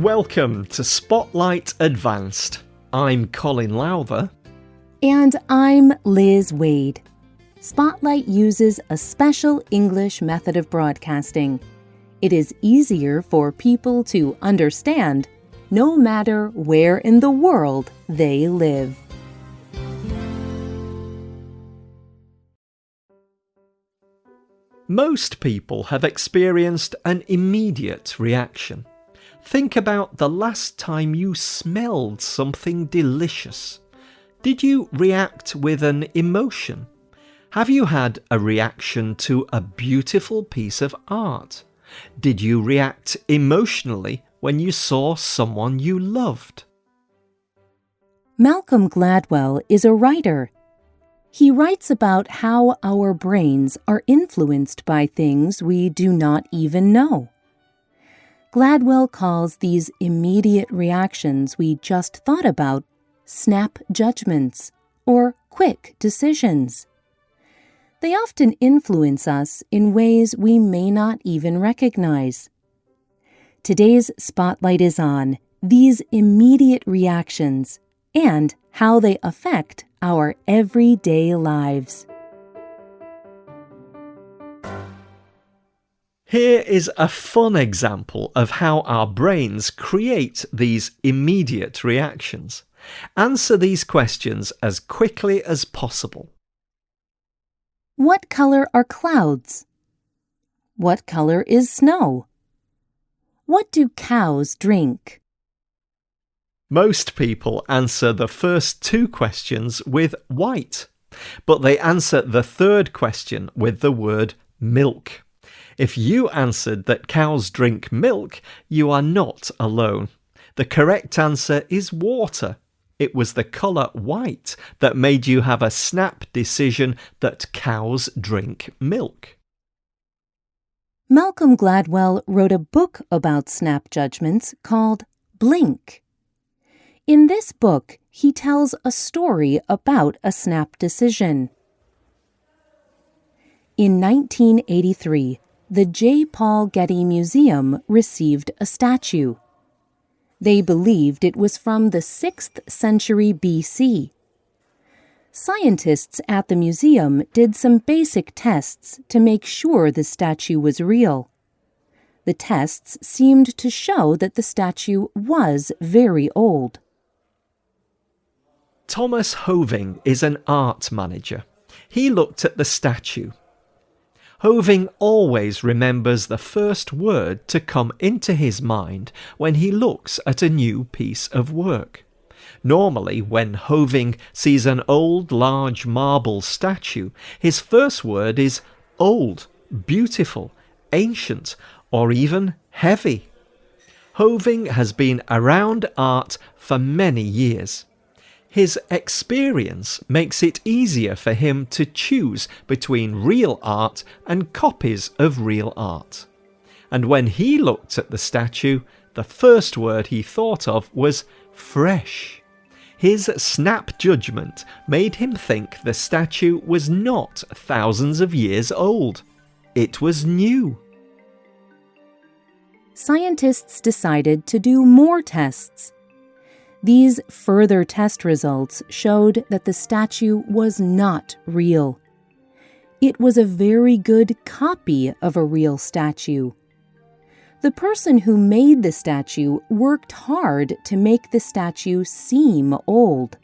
Welcome to Spotlight Advanced. I'm Colin Lowther. And I'm Liz Waid. Spotlight uses a special English method of broadcasting. It is easier for people to understand no matter where in the world they live. Most people have experienced an immediate reaction. Think about the last time you smelled something delicious. Did you react with an emotion? Have you had a reaction to a beautiful piece of art? Did you react emotionally when you saw someone you loved? Malcolm Gladwell is a writer. He writes about how our brains are influenced by things we do not even know. Gladwell calls these immediate reactions we just thought about snap judgments or quick decisions. They often influence us in ways we may not even recognize. Today's spotlight is on these immediate reactions and how they affect our everyday lives. Here is a fun example of how our brains create these immediate reactions. Answer these questions as quickly as possible. What color are clouds? What color is snow? What do cows drink? Most people answer the first two questions with white, but they answer the third question with the word milk. If you answered that cows drink milk, you are not alone. The correct answer is water. It was the colour white that made you have a snap decision that cows drink milk. Malcolm Gladwell wrote a book about snap judgments called Blink. In this book, he tells a story about a snap decision. In 1983, the J. Paul Getty Museum received a statue. They believed it was from the 6th century BC. Scientists at the museum did some basic tests to make sure the statue was real. The tests seemed to show that the statue was very old. Thomas Hoving is an art manager. He looked at the statue Hoving always remembers the first word to come into his mind when he looks at a new piece of work. Normally, when Hoving sees an old, large marble statue, his first word is old, beautiful, ancient, or even heavy. Hoving has been around art for many years. His experience makes it easier for him to choose between real art and copies of real art. And when he looked at the statue, the first word he thought of was fresh. His snap judgment made him think the statue was not thousands of years old. It was new. Scientists decided to do more tests these further test results showed that the statue was not real. It was a very good copy of a real statue. The person who made the statue worked hard to make the statue seem old.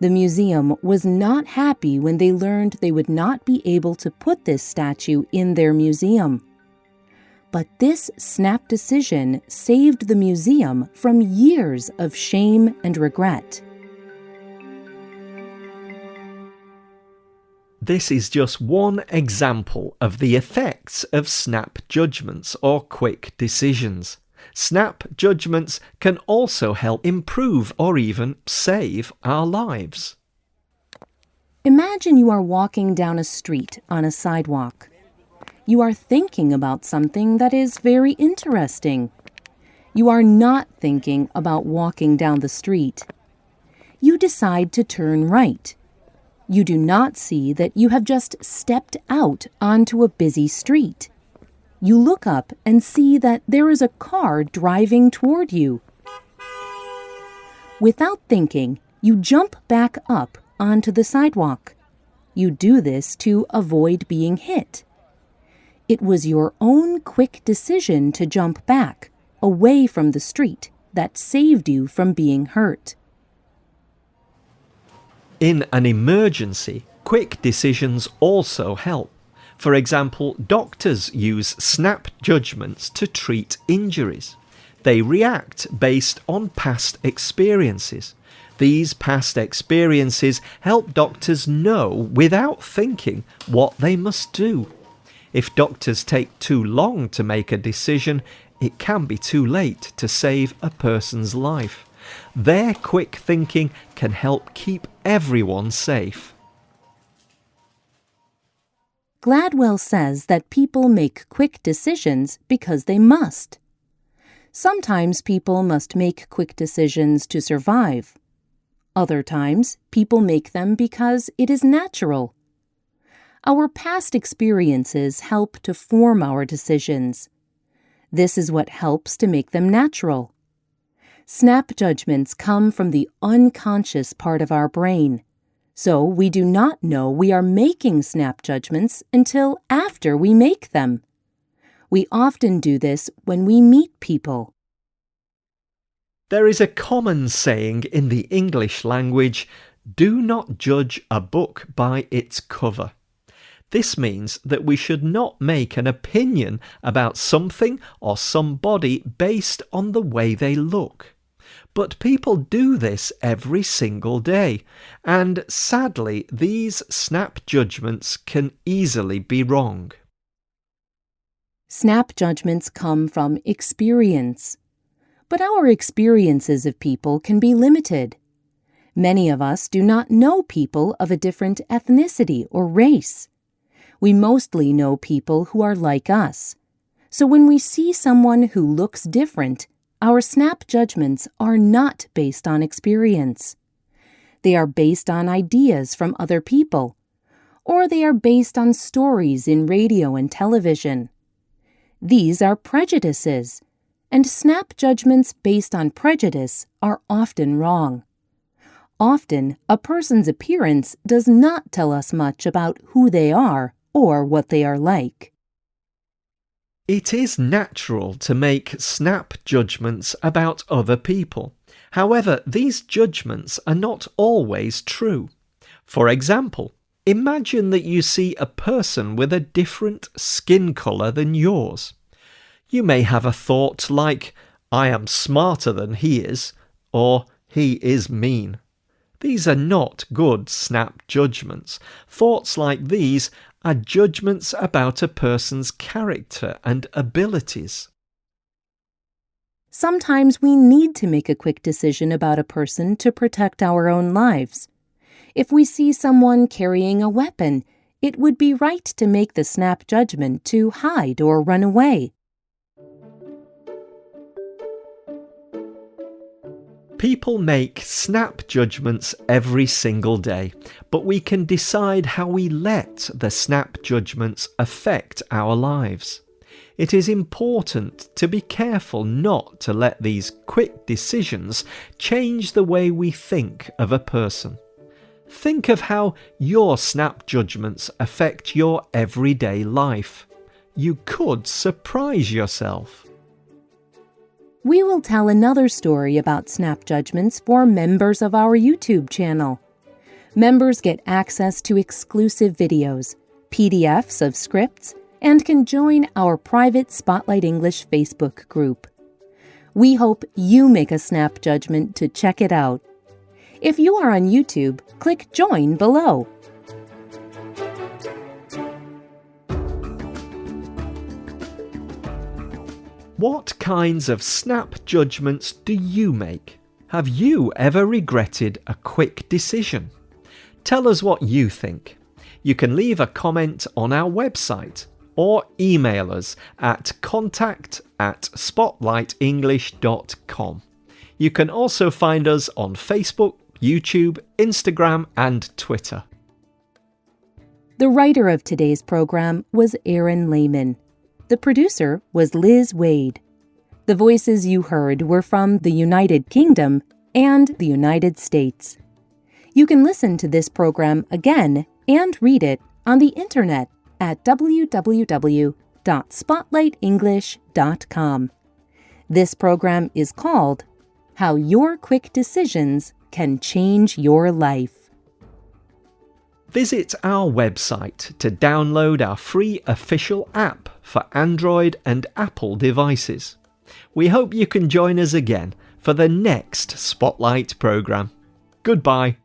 The museum was not happy when they learned they would not be able to put this statue in their museum. But this snap decision saved the museum from years of shame and regret. This is just one example of the effects of snap judgments or quick decisions. Snap judgments can also help improve or even save our lives. Imagine you are walking down a street on a sidewalk you are thinking about something that is very interesting. You are not thinking about walking down the street. You decide to turn right. You do not see that you have just stepped out onto a busy street. you look up and see that there is a car driving toward you. Without thinking, you jump back up onto the sidewalk. You do this to avoid being hit. It was your own quick decision to jump back, away from the street, that saved you from being hurt. In an emergency, quick decisions also help. For example, doctors use snap judgments to treat injuries. They react based on past experiences. These past experiences help doctors know without thinking what they must do. If doctors take too long to make a decision, it can be too late to save a person's life. Their quick thinking can help keep everyone safe. Gladwell says that people make quick decisions because they must. Sometimes people must make quick decisions to survive. Other times, people make them because it is natural. Our past experiences help to form our decisions. This is what helps to make them natural. Snap judgments come from the unconscious part of our brain, so we do not know we are making snap judgments until after we make them. We often do this when we meet people. There is a common saying in the English language do not judge a book by its cover. This means that we should not make an opinion about something or somebody based on the way they look. But people do this every single day, and sadly, these snap judgments can easily be wrong. Snap judgments come from experience. But our experiences of people can be limited. Many of us do not know people of a different ethnicity or race. We mostly know people who are like us. So when we see someone who looks different, our snap judgments are not based on experience. They are based on ideas from other people, or they are based on stories in radio and television. These are prejudices and snap judgments based on prejudice are often wrong. Often, a person's appearance does not tell us much about who they are or what they are like. It is natural to make snap judgments about other people. However, these judgments are not always true. For example, imagine that you see a person with a different skin colour than yours. You may have a thought like, I am smarter than he is, or he is mean. These are not good snap judgments. Thoughts like these are judgments about a person's character and abilities. Sometimes we need to make a quick decision about a person to protect our own lives. If we see someone carrying a weapon, it would be right to make the snap judgment to hide or run away. People make snap judgments every single day, but we can decide how we let the snap judgments affect our lives. It is important to be careful not to let these quick decisions change the way we think of a person. Think of how your snap judgments affect your everyday life. You could surprise yourself we will tell another story about snap judgments for members of our YouTube channel. Members get access to exclusive videos, PDFs of scripts, and can join our private Spotlight English Facebook group. We hope you make a snap judgment to check it out. If you are on YouTube, click Join below. What kinds of snap judgments do you make? Have you ever regretted a quick decision? Tell us what you think. You can leave a comment on our website or email us at contact at spotlightenglish.com. You can also find us on Facebook, YouTube, Instagram, and Twitter. The writer of today's program was Aaron Lehman. The producer was Liz Waid. The voices you heard were from the United Kingdom and the United States. You can listen to this program again and read it on the internet at www.spotlightenglish.com. This program is called How Your Quick Decisions Can Change Your Life. Visit our website to download our free official app for Android and Apple devices. We hope you can join us again for the next Spotlight programme. Goodbye.